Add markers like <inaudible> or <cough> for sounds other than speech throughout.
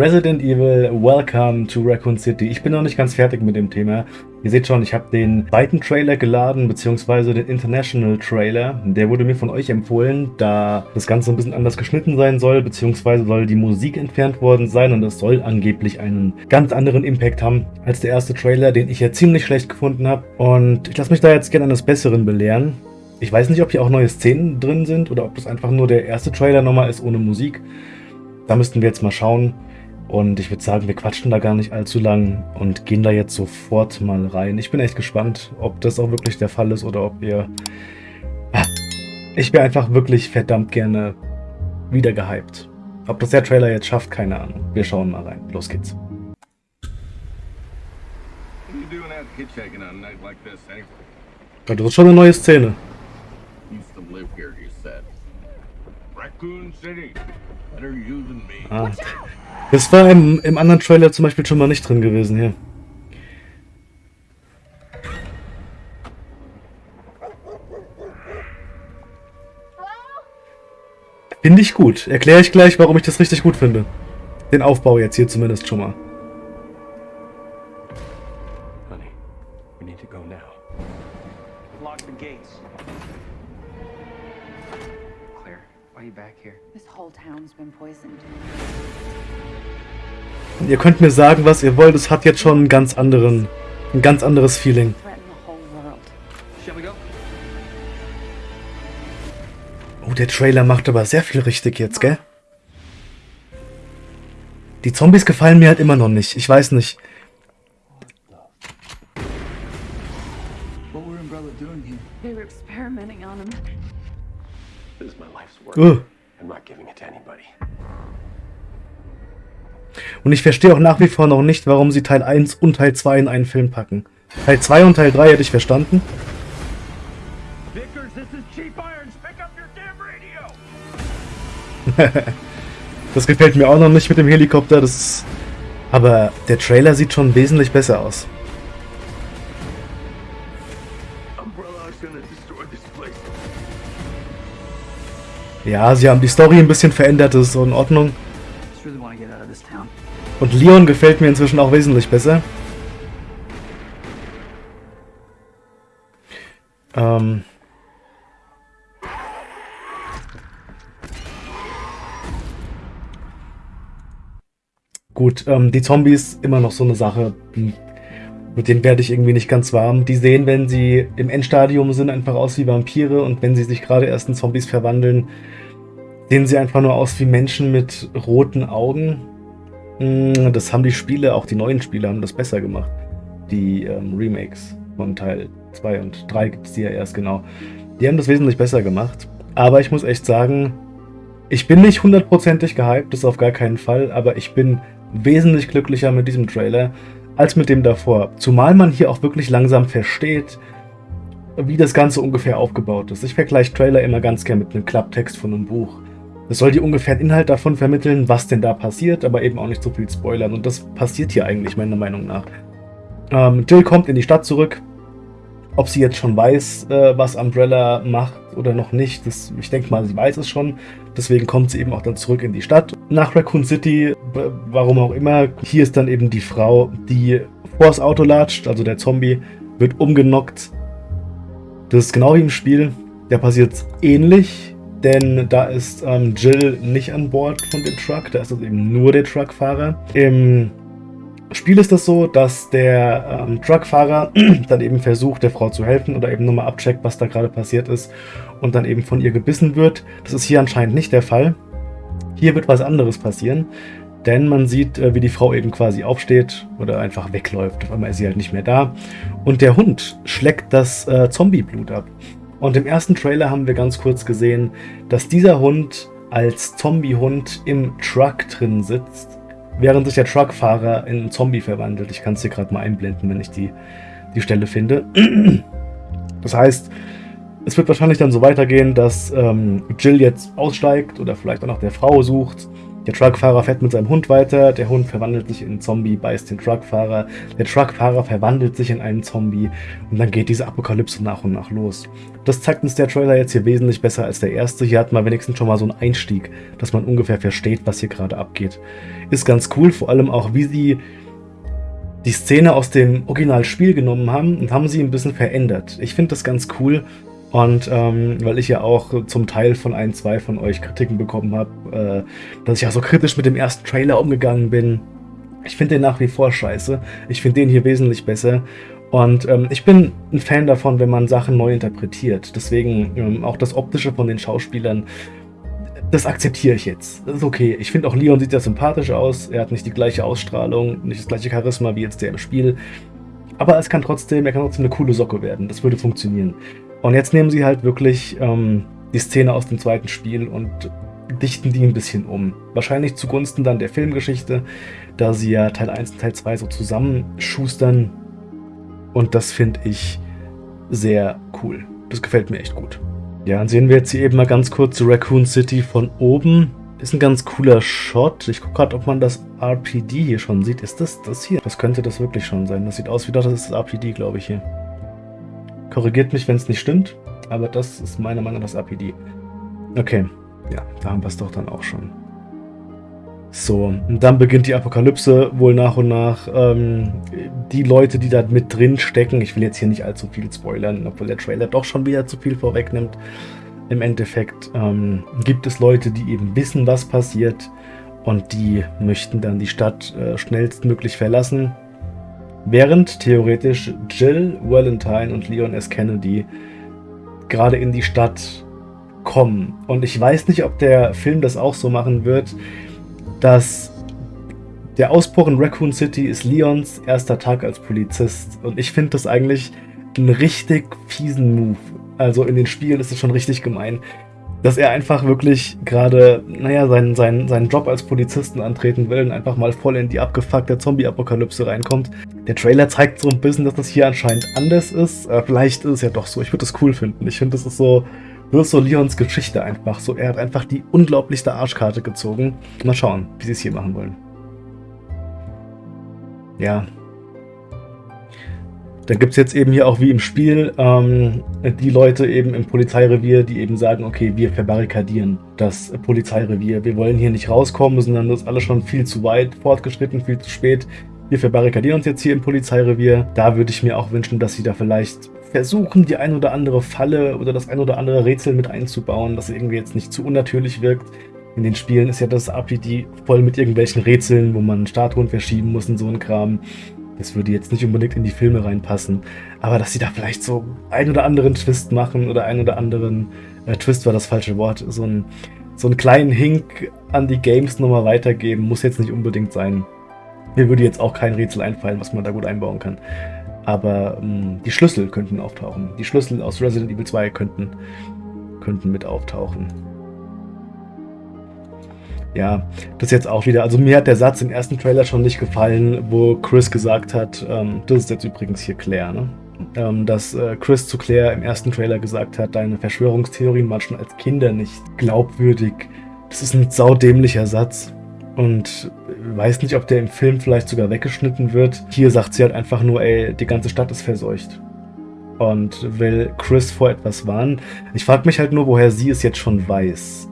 Resident Evil Welcome to Raccoon City. Ich bin noch nicht ganz fertig mit dem Thema. Ihr seht schon, ich habe den zweiten Trailer geladen, beziehungsweise den International Trailer. Der wurde mir von euch empfohlen, da das Ganze ein bisschen anders geschnitten sein soll, beziehungsweise soll die Musik entfernt worden sein und es soll angeblich einen ganz anderen Impact haben als der erste Trailer, den ich ja ziemlich schlecht gefunden habe. Und ich lasse mich da jetzt gerne eines Besseren belehren. Ich weiß nicht, ob hier auch neue Szenen drin sind oder ob das einfach nur der erste Trailer nochmal ist ohne Musik. Da müssten wir jetzt mal schauen. Und ich würde sagen, wir quatschen da gar nicht allzu lang und gehen da jetzt sofort mal rein. Ich bin echt gespannt, ob das auch wirklich der Fall ist oder ob ihr... Ah, ich wäre einfach wirklich verdammt gerne wieder gehypt. Ob das der Trailer jetzt schafft, keine Ahnung. Wir schauen mal rein. Los geht's. Das ist schon eine neue Szene. Ah. Das war im, im anderen Trailer zum Beispiel schon mal nicht drin gewesen hier. Finde ich gut. Erkläre ich gleich, warum ich das richtig gut finde. Den Aufbau jetzt hier zumindest schon mal. Ihr könnt mir sagen, was ihr wollt, es hat jetzt schon einen ganz anderen, ein ganz anderes Feeling. Oh, der Trailer macht aber sehr viel richtig jetzt, gell? Die Zombies gefallen mir halt immer noch nicht. Ich weiß nicht. Uh. Und ich verstehe auch nach wie vor noch nicht, warum sie Teil 1 und Teil 2 in einen Film packen. Teil 2 und Teil 3 hätte ich verstanden. <laughs> das gefällt mir auch noch nicht mit dem Helikopter. Das ist... Aber der Trailer sieht schon wesentlich besser aus. Ja, sie haben die Story ein bisschen verändert, das ist so in Ordnung. Und Leon gefällt mir inzwischen auch wesentlich besser. Ähm... Gut, ähm, die Zombies immer noch so eine Sache, mit denen werde ich irgendwie nicht ganz warm. Die sehen, wenn sie im Endstadium sind, einfach aus wie Vampire und wenn sie sich gerade erst in Zombies verwandeln, sehen sie einfach nur aus wie Menschen mit roten Augen. Hm, das haben die Spiele, auch die neuen Spiele, haben das besser gemacht. Die ähm, Remakes von Teil 2 und 3 gibt es die ja erst genau. Die haben das wesentlich besser gemacht. Aber ich muss echt sagen, ich bin nicht hundertprozentig gehypt, das auf gar keinen Fall, aber ich bin wesentlich glücklicher mit diesem Trailer als mit dem davor. Zumal man hier auch wirklich langsam versteht, wie das Ganze ungefähr aufgebaut ist. Ich vergleiche Trailer immer ganz gern mit einem Klapptext von einem Buch. Das soll dir ungefähr einen Inhalt davon vermitteln, was denn da passiert, aber eben auch nicht so viel spoilern. Und das passiert hier eigentlich, meiner Meinung nach. Ähm, Jill kommt in die Stadt zurück. Ob sie jetzt schon weiß, äh, was Umbrella macht oder noch nicht, das, ich denke mal, sie weiß es schon. Deswegen kommt sie eben auch dann zurück in die Stadt. Nach Raccoon City, warum auch immer, hier ist dann eben die Frau, die vors Auto latscht, also der Zombie, wird umgenockt. Das ist genau wie im Spiel. Da passiert ähnlich denn da ist ähm, Jill nicht an Bord von dem Truck, da ist es eben nur der Truckfahrer. Im Spiel ist das so, dass der ähm, Truckfahrer <clears throat> dann eben versucht, der Frau zu helfen oder eben nur mal abcheckt, was da gerade passiert ist und dann eben von ihr gebissen wird. Das ist hier anscheinend nicht der Fall. Hier wird was anderes passieren, denn man sieht, äh, wie die Frau eben quasi aufsteht oder einfach wegläuft. Auf einmal ist sie halt nicht mehr da. Und der Hund schleckt das äh, Zombieblut ab. Und im ersten Trailer haben wir ganz kurz gesehen, dass dieser Hund als Zombie-Hund im Truck drin sitzt, während sich der Truckfahrer in einen Zombie verwandelt. Ich kann es hier gerade mal einblenden, wenn ich die, die Stelle finde. <clears throat> Das heißt, es wird wahrscheinlich dann so weitergehen, dass ähm, Jill jetzt aussteigt oder vielleicht auch nach der Frau sucht. Der Truckfahrer fährt mit seinem Hund weiter, der Hund verwandelt sich in einen Zombie, beißt den Truckfahrer, der Truckfahrer verwandelt sich in einen Zombie und dann geht diese Apokalypse nach und nach los. Das zeigt uns der Trailer jetzt hier wesentlich besser als der erste. Hier hat man wenigstens schon mal so einen Einstieg, dass man ungefähr versteht, was hier gerade abgeht. Ist ganz cool, vor allem auch, wie sie die Szene aus dem Originalspiel genommen haben und haben sie ein bisschen verändert. Ich finde das ganz cool und ähm, weil ich ja auch zum Teil von ein, zwei von euch Kritiken bekommen habe, äh, dass ich ja so kritisch mit dem ersten Trailer umgegangen bin. Ich finde den nach wie vor scheiße. Ich finde den hier wesentlich besser. Und ähm, ich bin ein Fan davon, wenn man Sachen neu interpretiert. Deswegen ähm, auch das Optische von den Schauspielern, das akzeptiere ich jetzt. Das ist okay. Ich finde auch Leon sieht ja sympathisch aus. Er hat nicht die gleiche Ausstrahlung, nicht das gleiche Charisma wie jetzt der im Spiel. Aber es kann trotzdem, er kann trotzdem eine coole Socke werden. Das würde funktionieren. Und jetzt nehmen sie halt wirklich ähm, die Szene aus dem zweiten Spiel und dichten die ein bisschen um. Wahrscheinlich zugunsten dann der Filmgeschichte, da sie ja Teil 1 und Teil 2 so zusammenschustern. Und das finde ich sehr cool. Das gefällt mir echt gut. Ja, dann sehen wir jetzt hier eben mal ganz kurz Raccoon City von oben. Ist ein ganz cooler Shot. Ich gucke gerade, ob man das RPD hier schon sieht. Ist das das hier? Das könnte das wirklich schon sein. Das sieht aus wie das ist das RPD, glaube ich, hier. Korrigiert mich, wenn es nicht stimmt, aber das ist meiner Meinung nach das APD. Okay, ja, da haben wir es doch dann auch schon. So, und dann beginnt die Apokalypse wohl nach und nach. Ähm, die Leute, die da mit drin stecken, ich will jetzt hier nicht allzu viel spoilern, obwohl der Trailer doch schon wieder zu viel vorwegnimmt. Im Endeffekt ähm, gibt es Leute, die eben wissen, was passiert und die möchten dann die Stadt äh, schnellstmöglich verlassen Während theoretisch Jill Valentine und Leon S. Kennedy gerade in die Stadt kommen. Und ich weiß nicht, ob der Film das auch so machen wird, dass der Ausbruch in Raccoon City ist Leons erster Tag als Polizist. Und ich finde das eigentlich einen richtig fiesen Move. Also in den Spielen ist es schon richtig gemein dass er einfach wirklich gerade, naja, seinen, seinen, seinen Job als Polizisten antreten will und einfach mal voll in die abgefuckte Zombie-Apokalypse reinkommt. Der Trailer zeigt so ein bisschen, dass das hier anscheinend anders ist. Äh, vielleicht ist es ja doch so. Ich würde das cool finden. Ich finde, das ist so, ist so Leons Geschichte einfach. So, er hat einfach die unglaublichste Arschkarte gezogen. Mal schauen, wie sie es hier machen wollen. Ja, dann gibt es jetzt eben hier auch wie im Spiel ähm, die Leute eben im Polizeirevier, die eben sagen, okay, wir verbarrikadieren das Polizeirevier. Wir wollen hier nicht rauskommen, sondern das ist alles schon viel zu weit fortgeschritten, viel zu spät. Wir verbarrikadieren uns jetzt hier im Polizeirevier. Da würde ich mir auch wünschen, dass sie da vielleicht versuchen, die ein oder andere Falle oder das ein oder andere Rätsel mit einzubauen, das irgendwie jetzt nicht zu unnatürlich wirkt. In den Spielen ist ja das RPG voll mit irgendwelchen Rätseln, wo man Statuen verschieben muss und so ein Kram. Das würde jetzt nicht unbedingt in die Filme reinpassen, aber dass sie da vielleicht so einen oder anderen Twist machen oder einen oder anderen, äh, Twist war das falsche Wort, so, ein, so einen kleinen Hink an die Games nochmal weitergeben, muss jetzt nicht unbedingt sein. Mir würde jetzt auch kein Rätsel einfallen, was man da gut einbauen kann. Aber ähm, die Schlüssel könnten auftauchen. Die Schlüssel aus Resident Evil 2 könnten, könnten mit auftauchen ja, das jetzt auch wieder. Also mir hat der Satz im ersten Trailer schon nicht gefallen, wo Chris gesagt hat, ähm, das ist jetzt übrigens hier Claire, ne? Ähm, dass äh, Chris zu Claire im ersten Trailer gesagt hat, deine Verschwörungstheorien waren schon als Kinder nicht glaubwürdig. Das ist ein saudämlicher Satz. Und weiß nicht, ob der im Film vielleicht sogar weggeschnitten wird. Hier sagt sie halt einfach nur, ey, die ganze Stadt ist verseucht. Und will Chris vor etwas warnen. Ich frage mich halt nur, woher sie es jetzt schon weiß.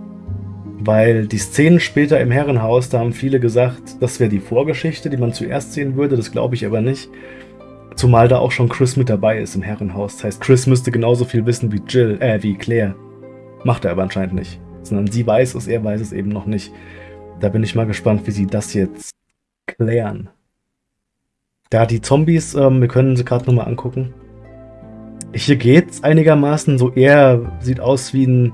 Weil die Szenen später im Herrenhaus, da haben viele gesagt, das wäre die Vorgeschichte, die man zuerst sehen würde. Das glaube ich aber nicht. Zumal da auch schon Chris mit dabei ist im Herrenhaus. Das heißt, Chris müsste genauso viel wissen wie Jill, äh, wie Claire. Macht er aber anscheinend nicht. Sondern sie weiß es, er weiß es eben noch nicht. Da bin ich mal gespannt, wie sie das jetzt klären. Da die Zombies, ähm, wir können sie gerade nochmal angucken. Hier geht's einigermaßen. So er sieht aus wie ein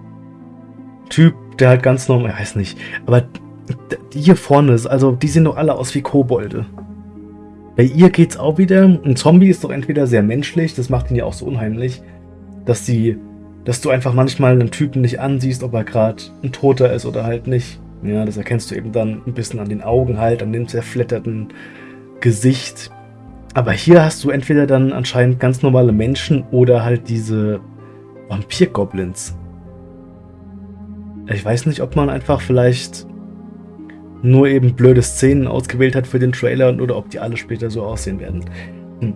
Typ, der halt ganz normal, ich weiß nicht, aber die hier vorne ist, also die sehen doch alle aus wie Kobolde. Bei ihr geht's auch wieder. Ein Zombie ist doch entweder sehr menschlich, das macht ihn ja auch so unheimlich, dass die, dass du einfach manchmal einen Typen nicht ansiehst, ob er gerade ein Toter ist oder halt nicht. Ja, das erkennst du eben dann ein bisschen an den Augen halt, an dem zerfletterten Gesicht. Aber hier hast du entweder dann anscheinend ganz normale Menschen oder halt diese Vampir-Goblins. Ich weiß nicht, ob man einfach vielleicht nur eben blöde Szenen ausgewählt hat für den Trailer oder ob die alle später so aussehen werden. Hm.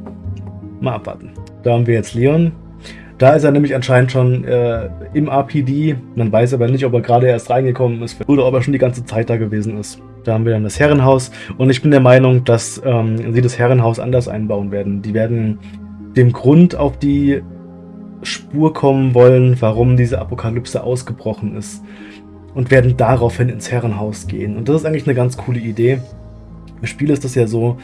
Mal abwarten. Da haben wir jetzt Leon. Da ist er nämlich anscheinend schon äh, im RPD. Man weiß aber nicht, ob er gerade erst reingekommen ist oder ob er schon die ganze Zeit da gewesen ist. Da haben wir dann das Herrenhaus. Und ich bin der Meinung, dass ähm, sie das Herrenhaus anders einbauen werden. Die werden dem Grund auf die Spur kommen wollen, warum diese Apokalypse ausgebrochen ist. Und werden daraufhin ins Herrenhaus gehen. Und das ist eigentlich eine ganz coole Idee. Im Spiel ist das ja so,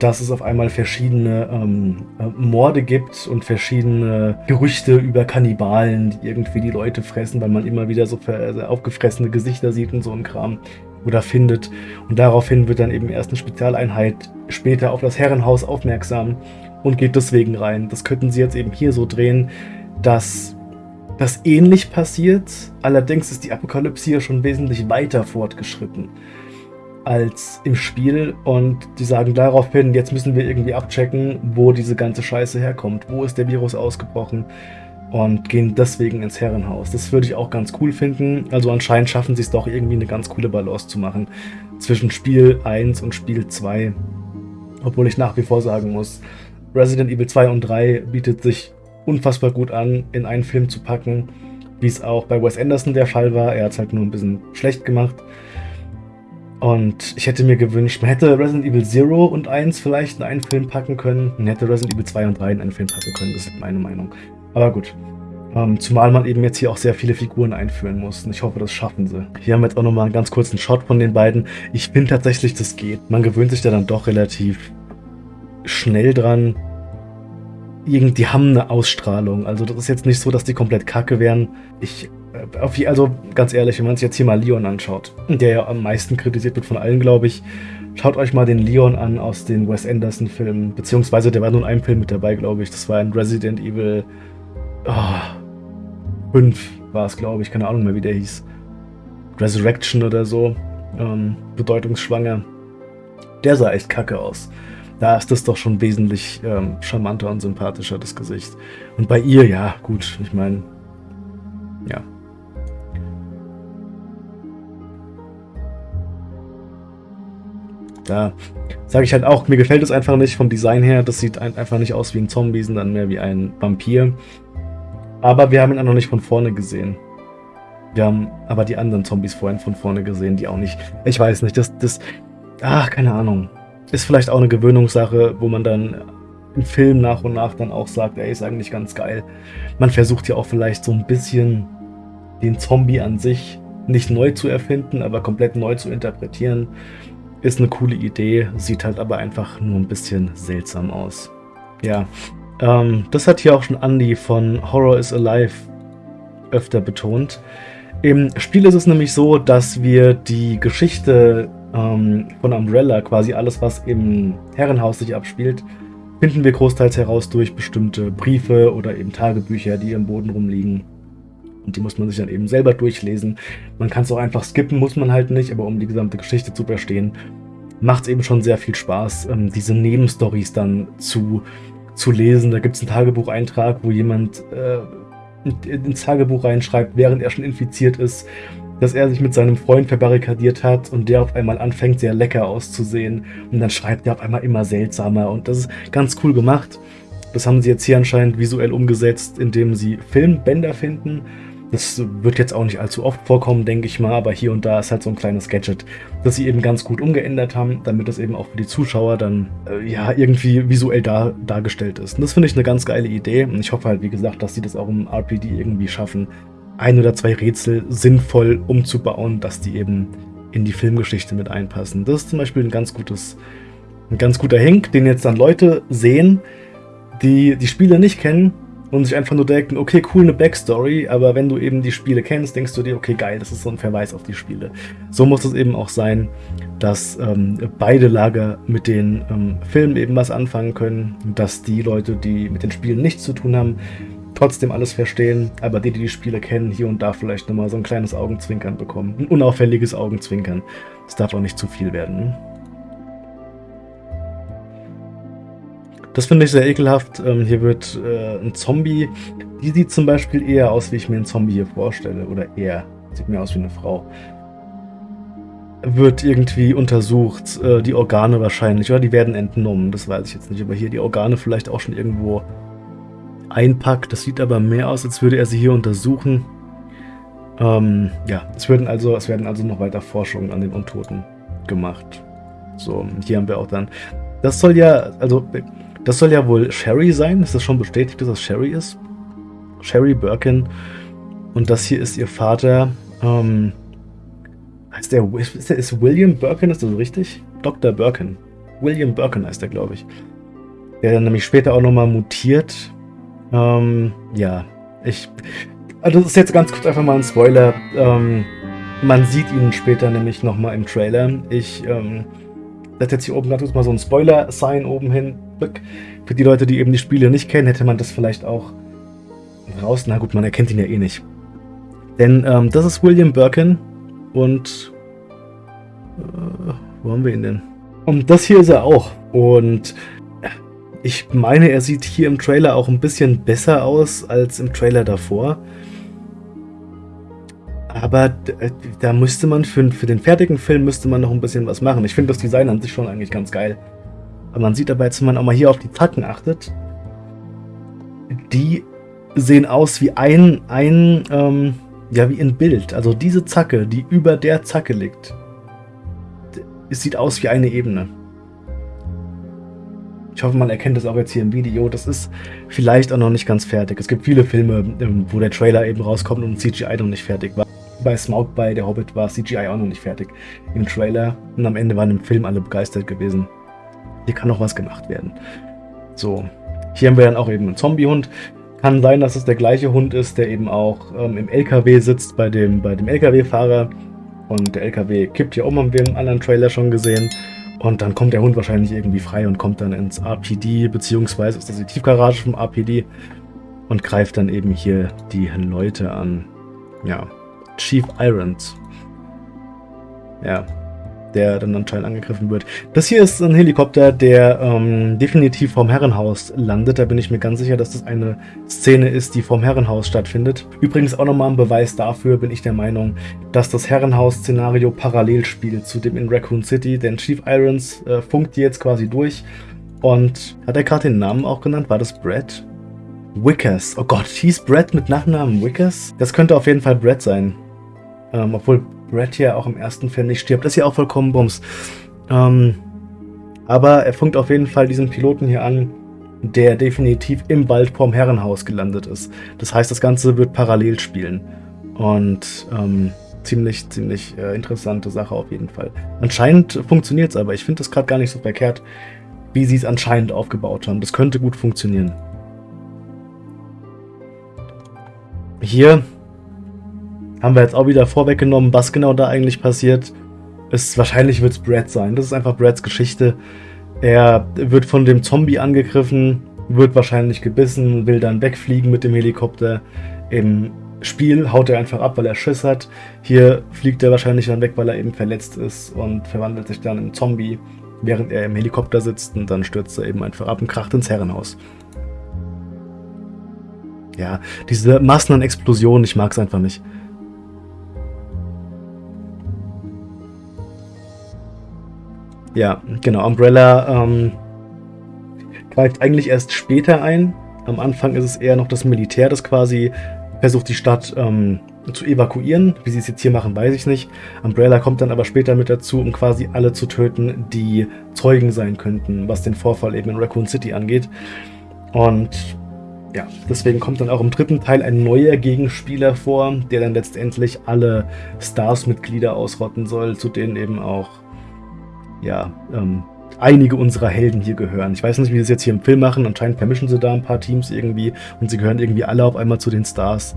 dass es auf einmal verschiedene ähm, äh, Morde gibt und verschiedene Gerüchte über Kannibalen, die irgendwie die Leute fressen, weil man immer wieder so äh, aufgefressene Gesichter sieht und so ein Kram oder findet. Und daraufhin wird dann eben erst eine Spezialeinheit später auf das Herrenhaus aufmerksam und geht deswegen rein. Das könnten sie jetzt eben hier so drehen, dass das ähnlich passiert. Allerdings ist die Apokalypse hier schon wesentlich weiter fortgeschritten als im Spiel und die sagen daraufhin, jetzt müssen wir irgendwie abchecken, wo diese ganze Scheiße herkommt, wo ist der Virus ausgebrochen und gehen deswegen ins Herrenhaus. Das würde ich auch ganz cool finden. Also anscheinend schaffen sie es doch irgendwie eine ganz coole Balance zu machen zwischen Spiel 1 und Spiel 2. Obwohl ich nach wie vor sagen muss, Resident Evil 2 und 3 bietet sich unfassbar gut an, in einen Film zu packen, wie es auch bei Wes Anderson der Fall war. Er hat es halt nur ein bisschen schlecht gemacht. Und ich hätte mir gewünscht, man hätte Resident Evil 0 und 1 vielleicht in einen Film packen können. Man hätte Resident Evil 2 und 3 in einen Film packen können, das ist meine Meinung. Aber gut. Ähm, zumal man eben jetzt hier auch sehr viele Figuren einführen muss. Und ich hoffe, das schaffen sie. Hier haben wir jetzt auch nochmal einen ganz kurzen Shot von den beiden. Ich finde tatsächlich, das geht. Man gewöhnt sich da dann doch relativ schnell dran. Die haben eine Ausstrahlung. Also das ist jetzt nicht so, dass die komplett kacke wären. Ich äh, also ganz ehrlich, wenn man sich jetzt hier mal Leon anschaut, der ja am meisten kritisiert wird von allen, glaube ich, schaut euch mal den Leon an aus den Wes Anderson-Filmen, beziehungsweise der war nur in einem Film mit dabei, glaube ich. Das war in Resident Evil oh, 5 war es, glaube ich, keine Ahnung mehr, wie der hieß. Resurrection oder so, ähm, bedeutungsschwanger. Der sah echt kacke aus. Da ist das doch schon wesentlich ähm, charmanter und sympathischer, das Gesicht. Und bei ihr, ja, gut, ich meine, ja, Da sage ich halt auch, mir gefällt es einfach nicht vom Design her. Das sieht einfach nicht aus wie ein Zombie, sondern mehr wie ein Vampir. Aber wir haben ihn auch noch nicht von vorne gesehen. Wir haben aber die anderen Zombies vorhin von vorne gesehen, die auch nicht. Ich weiß nicht, das, das. Ach, keine Ahnung. Ist vielleicht auch eine Gewöhnungssache, wo man dann im Film nach und nach dann auch sagt, ey, ist eigentlich ganz geil. Man versucht ja auch vielleicht so ein bisschen den Zombie an sich nicht neu zu erfinden, aber komplett neu zu interpretieren. Ist eine coole Idee, sieht halt aber einfach nur ein bisschen seltsam aus. Ja, ähm, das hat hier auch schon Andy von Horror is Alive öfter betont. Im Spiel ist es nämlich so, dass wir die Geschichte ähm, von Umbrella, quasi alles, was im Herrenhaus sich abspielt, finden wir großteils heraus durch bestimmte Briefe oder eben Tagebücher, die im Boden rumliegen. Und die muss man sich dann eben selber durchlesen. Man kann es auch einfach skippen, muss man halt nicht, aber um die gesamte Geschichte zu verstehen, macht es eben schon sehr viel Spaß, ähm, diese Nebenstories dann zu, zu lesen. Da gibt es einen Tagebucheintrag, wo jemand äh, ins Tagebuch reinschreibt, während er schon infiziert ist, dass er sich mit seinem Freund verbarrikadiert hat und der auf einmal anfängt, sehr lecker auszusehen. Und dann schreibt er auf einmal immer seltsamer. Und das ist ganz cool gemacht. Das haben sie jetzt hier anscheinend visuell umgesetzt, indem sie Filmbänder finden das wird jetzt auch nicht allzu oft vorkommen, denke ich mal, aber hier und da ist halt so ein kleines Gadget, das sie eben ganz gut umgeändert haben, damit das eben auch für die Zuschauer dann äh, ja irgendwie visuell dar dargestellt ist. Und das finde ich eine ganz geile Idee und ich hoffe halt, wie gesagt, dass sie das auch im RPD irgendwie schaffen, ein oder zwei Rätsel sinnvoll umzubauen, dass die eben in die Filmgeschichte mit einpassen. Das ist zum Beispiel ein ganz gutes, ein ganz guter Hink, den jetzt dann Leute sehen, die die Spiele nicht kennen und sich einfach nur denken, okay, cool, eine Backstory, aber wenn du eben die Spiele kennst, denkst du dir, okay, geil, das ist so ein Verweis auf die Spiele. So muss es eben auch sein, dass ähm, beide Lager mit den ähm, Filmen eben was anfangen können, dass die Leute, die mit den Spielen nichts zu tun haben, trotzdem alles verstehen, aber die, die die Spiele kennen, hier und da vielleicht nochmal so ein kleines Augenzwinkern bekommen. Ein unauffälliges Augenzwinkern. Es darf auch nicht zu viel werden. Das finde ich sehr ekelhaft. Ähm, hier wird äh, ein Zombie. Die sieht zum Beispiel eher aus, wie ich mir einen Zombie hier vorstelle. Oder eher. Sieht mehr aus wie eine Frau. wird irgendwie untersucht, äh, die Organe wahrscheinlich, oder die werden entnommen, das weiß ich jetzt nicht, aber hier die Organe vielleicht auch schon irgendwo einpackt. Das sieht aber mehr aus, als würde er sie hier untersuchen. Ähm, ja, es werden, also, es werden also noch weiter Forschungen an den Untoten gemacht. So, hier haben wir auch dann. Das soll ja, also, das soll ja wohl Sherry sein. Ist das schon bestätigt, dass das Sherry ist? Sherry Birkin. Und das hier ist ihr Vater. Ähm, heißt der, ist, der, ist William Birkin, ist das richtig? Dr. Birkin. William Birkin heißt der, glaube ich. Der dann nämlich später auch nochmal mutiert. Ähm, ja, ich. Also das ist jetzt ganz kurz einfach mal ein Spoiler. Ähm, man sieht ihn später nämlich nochmal im Trailer. Ich ähm, setze jetzt hier oben gerade mal so ein Spoiler-Sign oben hin. Für die Leute, die eben die Spiele nicht kennen, hätte man das vielleicht auch raus. Na gut, man erkennt ihn ja eh nicht. Denn ähm, das ist William Birkin und äh, wo haben wir ihn denn? Und das hier ist er auch. Und ich meine, er sieht hier im Trailer auch ein bisschen besser aus als im Trailer davor. Aber äh, da müsste man für, für den fertigen Film müsste man noch ein bisschen was machen. Ich finde das Design an sich schon eigentlich ganz geil. Aber man sieht dabei, jetzt, wenn man auch mal hier auf die Zacken achtet, die sehen aus wie ein, ein ähm, ja, wie ein Bild. Also diese Zacke, die über der Zacke liegt, es sieht aus wie eine Ebene. Ich hoffe, man erkennt das auch jetzt hier im Video. Das ist vielleicht auch noch nicht ganz fertig. Es gibt viele Filme, ähm, wo der Trailer eben rauskommt und CGI noch nicht fertig war. Bei Smaug bei Der Hobbit war CGI auch noch nicht fertig im Trailer. Und am Ende waren im Film alle begeistert gewesen. Hier kann noch was gemacht werden. So, hier haben wir dann auch eben einen Zombiehund. Kann sein, dass es der gleiche Hund ist, der eben auch ähm, im LKW sitzt bei dem, bei dem LKW-Fahrer. Und der LKW kippt hier um, haben wir im anderen Trailer schon gesehen. Und dann kommt der Hund wahrscheinlich irgendwie frei und kommt dann ins RPD, beziehungsweise ist das die Tiefgarage vom RPD und greift dann eben hier die Leute an. Ja, Chief Irons. Ja, der dann anscheinend angegriffen wird. Das hier ist ein Helikopter, der ähm, definitiv vorm Herrenhaus landet. Da bin ich mir ganz sicher, dass das eine Szene ist, die vorm Herrenhaus stattfindet. Übrigens auch nochmal ein Beweis dafür, bin ich der Meinung, dass das Herrenhaus-Szenario parallel spielt zu dem in Raccoon City. Denn Chief Irons äh, funkt jetzt quasi durch. Und hat er gerade den Namen auch genannt? War das Brad? Wickers. Oh Gott, hieß Brad mit Nachnamen Wickers? Das könnte auf jeden Fall Brad sein. Ähm, obwohl Brad hier auch im ersten Film nicht stirbt. Das ist ja auch vollkommen Bums. Ähm, aber er funkt auf jeden Fall diesen Piloten hier an, der definitiv im Wald vorm Herrenhaus gelandet ist. Das heißt, das Ganze wird parallel spielen. Und ähm, ziemlich, ziemlich äh, interessante Sache auf jeden Fall. Anscheinend funktioniert es aber. Ich finde das gerade gar nicht so verkehrt, wie sie es anscheinend aufgebaut haben. Das könnte gut funktionieren. Hier haben wir jetzt auch wieder vorweggenommen, was genau da eigentlich passiert. Ist, wahrscheinlich wird es Brad sein. Das ist einfach Brads Geschichte. Er wird von dem Zombie angegriffen, wird wahrscheinlich gebissen, will dann wegfliegen mit dem Helikopter. Im Spiel haut er einfach ab, weil er Schiss hat. Hier fliegt er wahrscheinlich dann weg, weil er eben verletzt ist und verwandelt sich dann in Zombie, während er im Helikopter sitzt und dann stürzt er eben einfach ab und kracht ins Herrenhaus. Ja, diese Massen an Explosionen, ich mag es einfach nicht. Ja, genau. Umbrella ähm, greift eigentlich erst später ein. Am Anfang ist es eher noch das Militär, das quasi versucht, die Stadt ähm, zu evakuieren. Wie sie es jetzt hier machen, weiß ich nicht. Umbrella kommt dann aber später mit dazu, um quasi alle zu töten, die Zeugen sein könnten, was den Vorfall eben in Raccoon City angeht. Und ja, deswegen kommt dann auch im dritten Teil ein neuer Gegenspieler vor, der dann letztendlich alle Stars-Mitglieder ausrotten soll, zu denen eben auch ja, ähm, einige unserer Helden hier gehören. Ich weiß nicht, wie sie es jetzt hier im Film machen. Anscheinend vermischen sie da ein paar Teams irgendwie und sie gehören irgendwie alle auf einmal zu den Stars.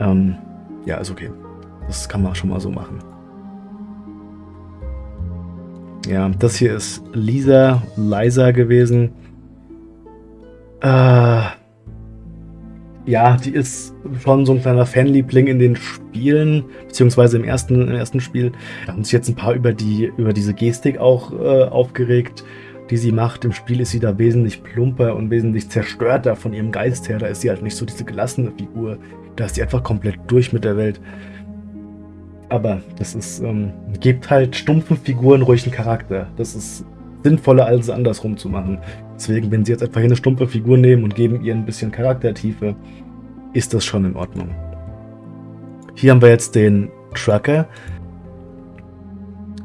Ähm, ja, ist okay. Das kann man schon mal so machen. Ja, das hier ist Lisa, Liza gewesen. Äh, ja, die ist schon so ein kleiner Fanliebling in den Spielen, beziehungsweise im ersten, im ersten Spiel. Da haben sich jetzt ein paar über, die, über diese Gestik auch äh, aufgeregt, die sie macht. Im Spiel ist sie da wesentlich plumper und wesentlich zerstörter von ihrem Geist her. Da ist sie halt nicht so diese gelassene Figur. Da ist sie einfach komplett durch mit der Welt. Aber das ist, ähm, gibt halt stumpfen Figuren ruhig einen Charakter. Das ist sinnvoller, als es andersrum zu machen. Deswegen, wenn sie jetzt einfach hier eine stumpfe Figur nehmen und geben ihr ein bisschen Charaktertiefe, ist das schon in Ordnung. Hier haben wir jetzt den Trucker.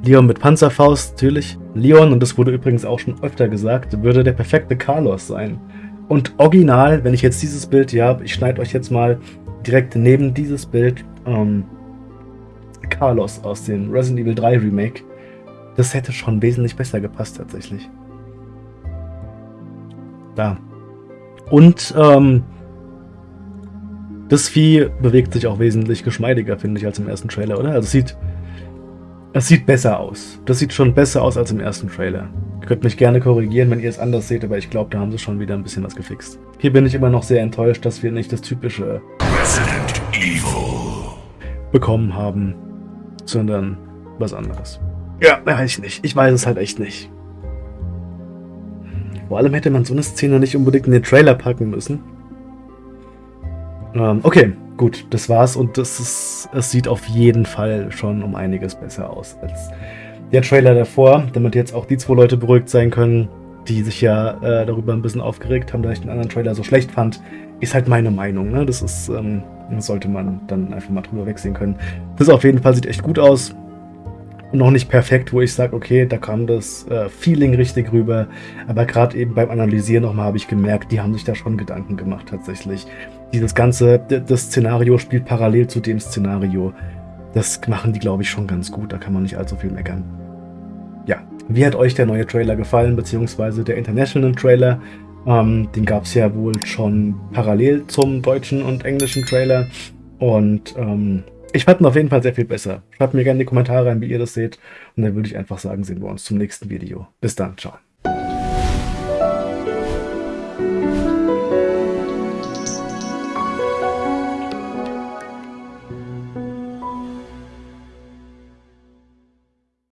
Leon mit Panzerfaust, natürlich. Leon, und das wurde übrigens auch schon öfter gesagt, würde der perfekte Carlos sein. Und original, wenn ich jetzt dieses Bild hier habe, ich schneide euch jetzt mal direkt neben dieses Bild ähm, Carlos aus dem Resident Evil 3 Remake. Das hätte schon wesentlich besser gepasst tatsächlich. Da. Und ähm, das Vieh bewegt sich auch wesentlich geschmeidiger, finde ich, als im ersten Trailer, oder? Also es sieht, es sieht besser aus. Das sieht schon besser aus als im ersten Trailer. Ihr könnt mich gerne korrigieren, wenn ihr es anders seht, aber ich glaube, da haben sie schon wieder ein bisschen was gefixt. Hier bin ich immer noch sehr enttäuscht, dass wir nicht das typische Resident Evil bekommen haben, sondern was anderes. Ja, weiß ich nicht. Ich weiß es halt echt nicht. Vor allem hätte man so eine Szene nicht unbedingt in den Trailer packen müssen. Ähm, okay, gut, das war's und das ist, es sieht auf jeden Fall schon um einiges besser aus als der Trailer davor, damit jetzt auch die zwei Leute beruhigt sein können, die sich ja äh, darüber ein bisschen aufgeregt haben, dass ich den anderen Trailer so schlecht fand, ist halt meine Meinung. Ne? Das ist, ähm, sollte man dann einfach mal drüber wegsehen können. Das auf jeden Fall sieht echt gut aus noch nicht perfekt, wo ich sage, okay, da kam das äh, Feeling richtig rüber. Aber gerade eben beim Analysieren nochmal habe ich gemerkt, die haben sich da schon Gedanken gemacht tatsächlich. Dieses ganze, das Szenario spielt parallel zu dem Szenario. Das machen die, glaube ich, schon ganz gut. Da kann man nicht allzu viel meckern. Ja, wie hat euch der neue Trailer gefallen, beziehungsweise der International Trailer? Ähm, den gab es ja wohl schon parallel zum deutschen und englischen Trailer. Und ähm, ich fand ihn auf jeden Fall sehr viel besser. Schreibt mir gerne in die Kommentare rein, wie ihr das seht. Und dann würde ich einfach sagen, sehen wir uns zum nächsten Video. Bis dann, ciao.